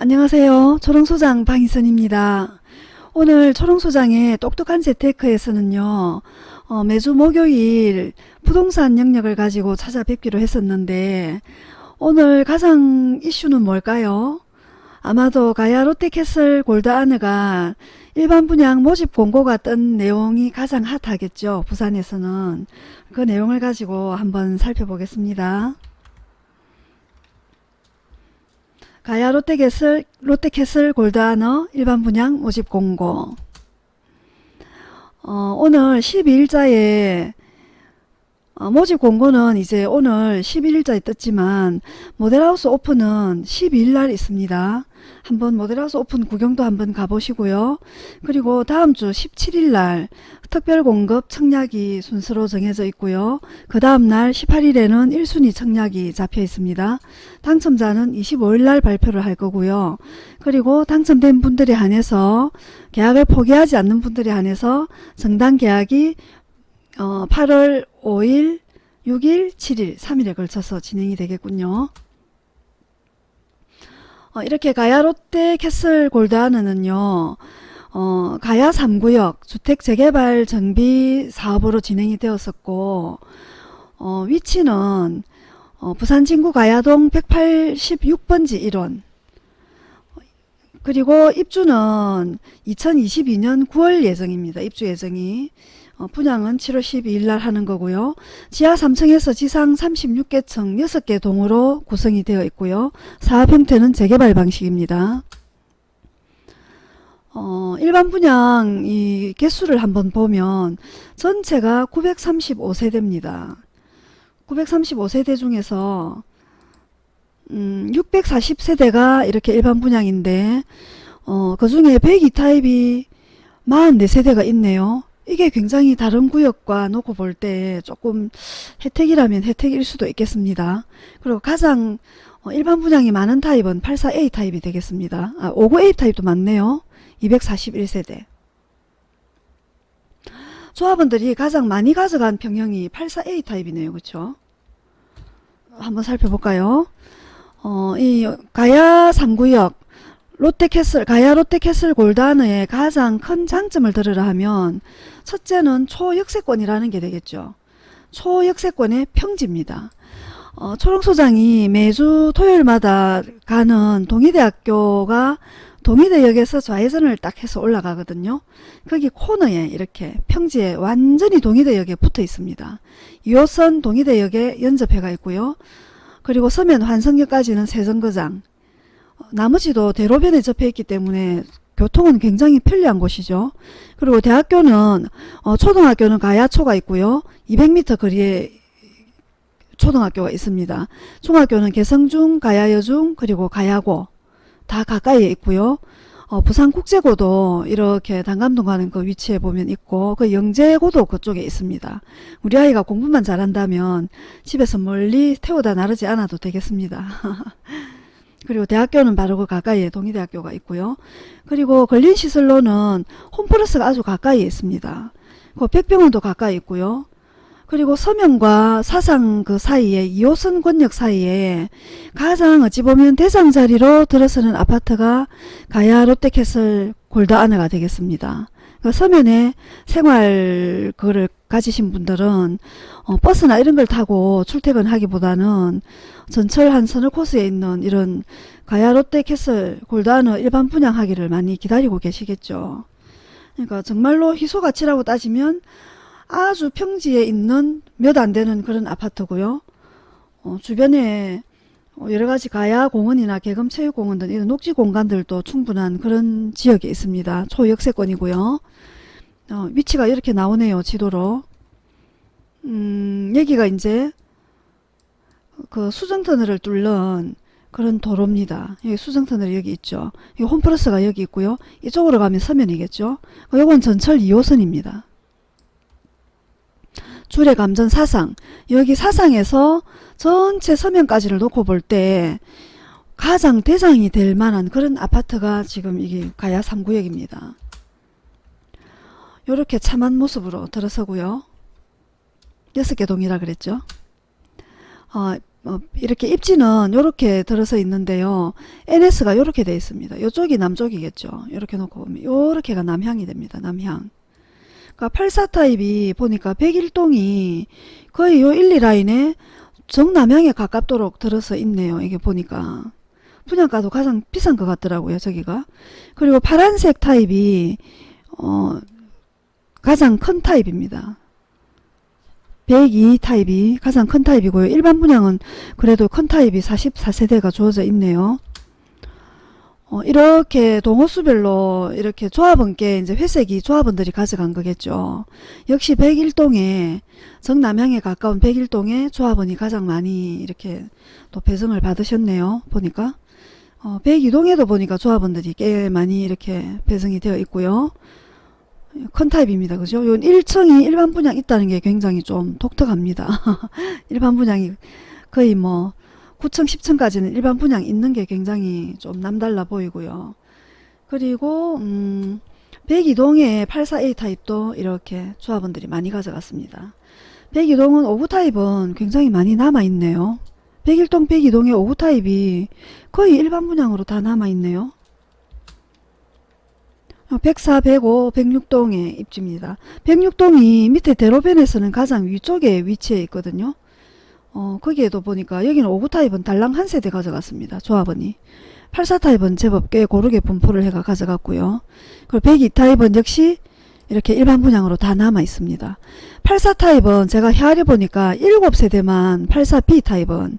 안녕하세요. 초롱소장 방희선입니다. 오늘 초롱소장의 똑똑한 재테크에서는요. 어, 매주 목요일 부동산 영역을 가지고 찾아뵙기로 했었는데 오늘 가장 이슈는 뭘까요? 아마도 가야 롯데캐슬 골드아느가 일반 분양 모집 공고가 뜬 내용이 가장 핫하겠죠. 부산에서는. 그 내용을 가지고 한번 살펴보겠습니다. 가야 롯데캐슬, 롯데캐슬 골드아너 일반 분양 모집 공고. 어, 오늘 12일자에 어, 모집 공고는 이제 오늘 11일자에 떴지만 모델하우스 오픈은 12일날 있습니다. 한번 모델하우스 오픈 구경도 한번 가보시고요. 그리고 다음 주 17일날 특별 공급 청약이 순서로 정해져 있고요. 그 다음날 18일에는 1순위 청약이 잡혀 있습니다. 당첨자는 25일날 발표를 할 거고요. 그리고 당첨된 분들에 한해서 계약을 포기하지 않는 분들에 한해서 정당 계약이 어, 8월 5일, 6일, 7일, 3일에 걸쳐서 진행이 되겠군요. 어, 이렇게 가야 롯데 캐슬 골드하는은요. 어, 가야 3구역 주택 재개발 정비 사업으로 진행이 되었었고 어, 위치는 어, 부산 진구 가야동 186번지 1원 그리고 입주는 2022년 9월 예정입니다. 입주 예정이 어, 분양은 7월 12일 날 하는 거고요. 지하 3층에서 지상 36개층 6개 동으로 구성이 되어 있고요. 사업 형태는 재개발 방식입니다. 어, 일반 분양 이 개수를 한번 보면 전체가 935세대입니다. 935세대 중에서 음, 640세대가 이렇게 일반 분양인데 어, 그 중에 102타입이 44세대가 있네요. 이게 굉장히 다른 구역과 놓고 볼 때 조금 혜택이라면 혜택일 수도 있겠습니다. 그리고 가장 어, 일반 분양이 많은 타입은 84A 타입이 되겠습니다. 아, 59A 타입도 많네요. 241세대. 조합원들이 가장 많이 가져간 평형이 84A 타입이네요. 그렇죠? 한번 살펴볼까요? 어, 이 가야 3구역 롯데캐슬, 가야 롯데캐슬 골드하느의 가장 큰 장점을 들으라 하면 첫째는 초역세권이라는 게 되겠죠. 초역세권의 평지입니다. 어, 초롱 소장이 매주 토요일마다 가는 동의대학교가 동의대역에서 좌회전을 딱 해서 올라가거든요. 거기 코너에 이렇게 평지에 완전히 동의대역에 붙어 있습니다. 2호선 동의대역에 연접해가 있고요. 그리고 서면 환성역까지는 세정거장 나머지도 대로변에 접해 있기 때문에 교통은 굉장히 편리한 곳이죠. 그리고 대학교는 어, 초등학교는 가야초가 있고요. 200m 거리에 초등학교가 있습니다. 중학교는 개성중, 가야여중, 그리고 가야고 다 가까이에 있고요. 어, 부산국제고도 이렇게 단감동 가는 그 위치에 보면 있고 그 영재고도 그쪽에 있습니다. 우리 아이가 공부만 잘한다면 집에서 멀리 태우다 나르지 않아도 되겠습니다. 그리고 대학교는 바로 그 가까이에 동의대학교가 있고요. 그리고 근린시설로는 홈플러스가 아주 가까이에 있습니다. 그 백병원도 가까이 있고요. 그리고 서명과 사상 그 사이에 2호선 권역 사이에 가장 어찌 보면 대장 자리로 들어서는 아파트가 가야 롯데캐슬 골드아너가 되겠습니다. 그 서면에 생활 그를 가지신 분들은 어, 버스나 이런 걸 타고 출퇴근하기보다는 전철 한 서너 코스에 있는 이런 가야 롯데캐슬 골드아너 일반 분양하기를 많이 기다리고 계시겠죠. 그러니까 정말로 희소가치라고 따지면 아주 평지에 있는 몇 안 되는 그런 아파트고요. 어, 주변에 여러가지 가야 공원이나 개금 체육공원 등 이런 녹지 공간들도 충분한 그런 지역에 있습니다. 초역세권이고요. 어, 위치가 이렇게 나오네요. 지도로. 음, 여기가 이제 그 수정터널을 뚫는 그런 도로입니다. 여기 수정터널이 여기 있죠. 이 홈플러스가 여기 있고요. 이쪽으로 가면 서면이겠죠. 이건 전철 2호선입니다. 줄의 감전 사상 여기 사상에서 전체 서면까지를 놓고 볼 때 가장 대장이 될 만한 그런 아파트가 지금 이게 가야 3구역입니다. 이렇게 참한 모습으로 들어서고요. 6개 동이라 그랬죠. 어, 어, 이렇게 입지는 이렇게 들어서 있는데요. NS가 이렇게 돼 있습니다. 이쪽이 남쪽이겠죠. 이렇게 놓고 보면 이렇게가 남향이 됩니다. 남향. 그러니까 84 타입이 보니까 101동이 거의 요 1, 2라인에 정남향에 가깝도록 들어서 있네요. 이게 보니까. 분양가도 가장 비싼 것 같더라고요. 저기가. 그리고 파란색 타입이 어, 가장 큰 타입입니다. 102 타입이 가장 큰 타입이고요. 일반 분양은 그래도 큰 타입이 44세대가 주어져 있네요. 어, 이렇게 동호수별로 이렇게 조합원께 이제 회색이 조합원들이 가져간 거겠죠. 역시 101동에 정남향에 가까운 101동에 조합원이 가장 많이 이렇게 또 배정을 받으셨네요. 보니까 어, 102동에도 보니까 조합원들이 꽤 많이 이렇게 배정이 되어 있고요. 큰 타입입니다. 그죠? 요 1층이 일반 분양 있다는 게 굉장히 좀 독특합니다. 일반 분양이 거의 뭐 9층, 10층까지는 일반 분양 있는 게 굉장히 좀 남달라 보이고요. 그리고 음, 102동의 84A 타입도 이렇게 조합원들이 많이 가져갔습니다. 102동은 5구 타입은 굉장히 많이 남아있네요. 101동, 102동의 5구 타입이 거의 일반 분양으로 다 남아있네요. 104, 105, 106동의 입지입니다. 106동이 밑에 대로변에서는 가장 위쪽에 위치해 있거든요. 어, 거기에도 보니까 여기는 5구 타입은 달랑 한 세대 가져갔습니다. 조합원이. 84 타입은 제법 꽤 고르게 분포를 해가 가져갔고요. 그리고 102 타입은 역시 이렇게 일반 분양으로 다 남아 있습니다. 84 타입은 제가 헤아려 보니까 7세대만 84B 타입은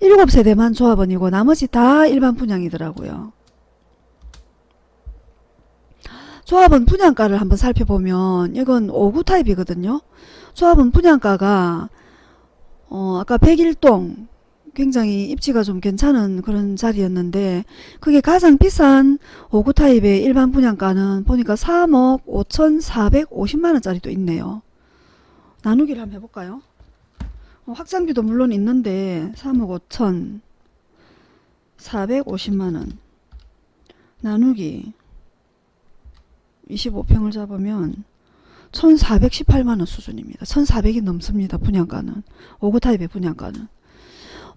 7세대만 조합원이고 나머지 다 일반 분양이더라고요. 조합원 분양가를 한번 살펴보면 이건 5구 타입이거든요. 조합원 분양가가 어, 아까 101동 굉장히 입지가 좀 괜찮은 그런 자리였는데 그게 가장 비싼 5구 타입의 일반 분양가는 보니까 3억 5,450만원짜리도 있네요. 나누기를 한번 해볼까요? 어, 확장비도 물론 있는데 3억 5,450만원 나누기 25평을 잡으면 1418만원 수준입니다. 1400이 넘습니다. 분양가는. 5구 타입의 분양가는.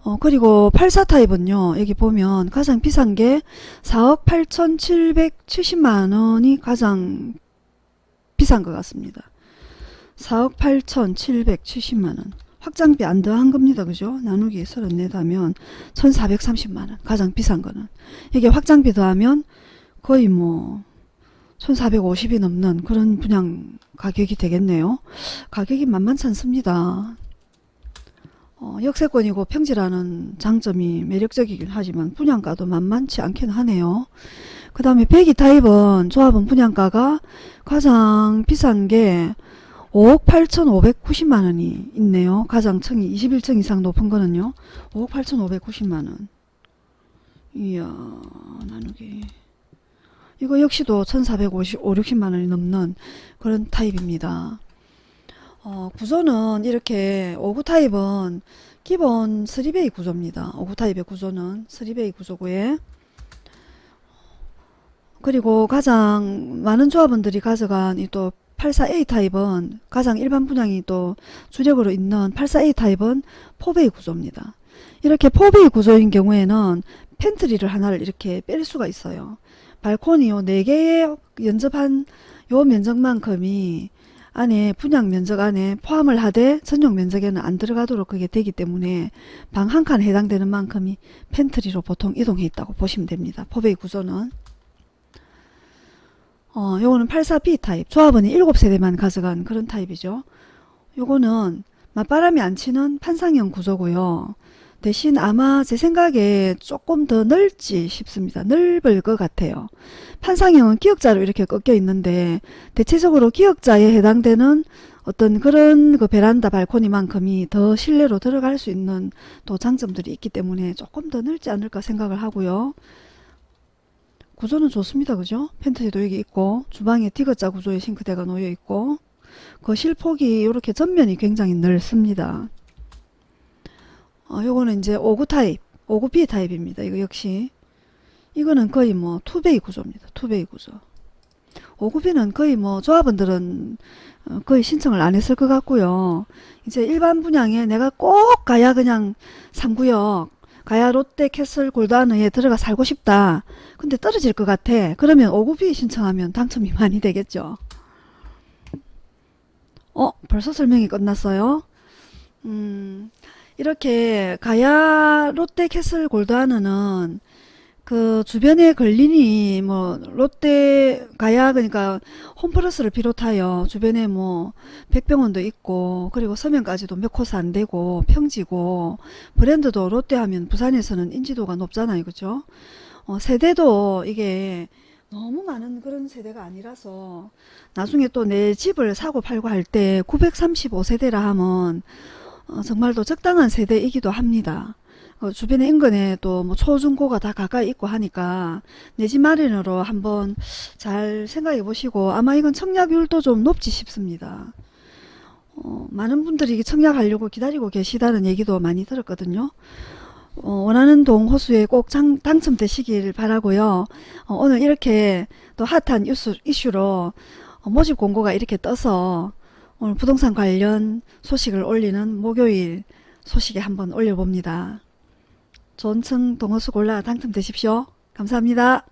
어, 그리고 84 타입은요. 여기 보면 가장 비싼 게 4억 8770만원이 가장 비싼 것 같습니다. 4억 8770만원. 확장비 안 더한 겁니다. 그죠? 나누기 34 하면 1430만원. 가장 비싼 거는. 이게 확장비 더하면 거의 뭐 1450이 넘는 그런 분양 가격이 되겠네요. 가격이 만만치 않습니다. 어, 역세권이고 평지라는 장점이 매력적이긴 하지만 분양가도 만만치 않긴 하네요. 그 다음에 배기 타입은 조합은 분양가가 가장 비싼 게 5억 8,590만원이 있네요. 가장 층이 21층 이상 높은 거는요. 5억 8,590만원. 이야 나누기 이거 역시도 1450, 5, 60만원이 넘는 그런 타입입니다. 어, 구조는 이렇게 5구 타입은 기본 3베이 구조입니다. 5구 타입의 구조는 3베이 구조고요. 그리고 가장 많은 조합원들이 가져간 이 또 84A 타입은 가장 일반 분양이 또 주력으로 있는 84A 타입은 4베이 구조입니다. 이렇게 4베이 구조인 경우에는 팬트리를 하나를 이렇게 뺄 수가 있어요. 발코니 요 4개의 연접한 요 면적만큼이 안에 분양 면적 안에 포함을 하되 전용 면적에는 안 들어가도록 그게 되기 때문에 방 한칸 해당되는 만큼이 팬트리로 보통 이동해 있다고 보시면 됩니다. 포베이 구조는 어, 요거는 84B 타입 조합원이 7세대만 가져간 그런 타입이죠. 요거는 맞바람이 안 치는 판상형 구조고요. 대신 아마 제 생각에 조금 더 넓지 싶습니다. 넓을 것 같아요. 판상형은 기역자로 이렇게 꺾여 있는데 대체적으로 기역자에 해당되는 어떤 그런 그 베란다 발코니만큼이 더 실내로 들어갈 수 있는 또 장점들이 있기 때문에 조금 더 넓지 않을까 생각을 하고요. 구조는 좋습니다. 그죠? 팬트리도 여기 있고 주방에 디귿자 구조의 싱크대가 놓여 있고 거실 폭이 이렇게 전면이 굉장히 넓습니다. 어, 요거는 이제 5구 타입, 5구 B 타입입니다. 이거 역시 이거는 거의 뭐 투베이 구조입니다. 투베이 구조. 59B는 거의 뭐 조합원들은 어, 거의 신청을 안 했을 것 같고요. 이제 일반 분양에 내가 꼭 가야 그냥 3구역 가야 롯데 캐슬 골드아너에 들어가 살고 싶다. 근데 떨어질 것 같아. 그러면 59B 신청하면 당첨이 많이 되겠죠. 어 벌써 설명이 끝났어요. 음 이렇게 가야 롯데 캐슬 골드아너는 그 주변에 걸리니 뭐 롯데 가야 그러니까 홈플러스를 비롯하여 주변에 뭐 백병원도 있고 그리고 서면까지도 몇 코스 안 되고 평지고 브랜드도 롯데 하면 부산에서는 인지도가 높잖아요. 그죠? 어, 세대도 이게 너무 많은 그런 세대가 아니라서 나중에 또 내 집을 사고 팔고 할 때 935세대라 하면 어, 정말 또 적당한 세대이기도 합니다. 어, 주변에 인근에 또 뭐 초중고가 다 가까이 있고 하니까 내 집 마련으로 한번 잘 생각해 보시고 아마 이건 청약률도 좀 높지 싶습니다. 어, 많은 분들이 청약하려고 기다리고 계시다는 얘기도 많이 들었거든요. 어, 원하는 동 호수에 꼭 장- 당첨되시길 바라고요. 어, 오늘 이렇게 또 핫한 이슈, 이슈로 어, 모집 공고가 이렇게 떠서 오늘 부동산 관련 소식을 올리는 목요일 소식에 한번 올려봅니다. 층 동호수 골라 당첨되십시오. 감사합니다.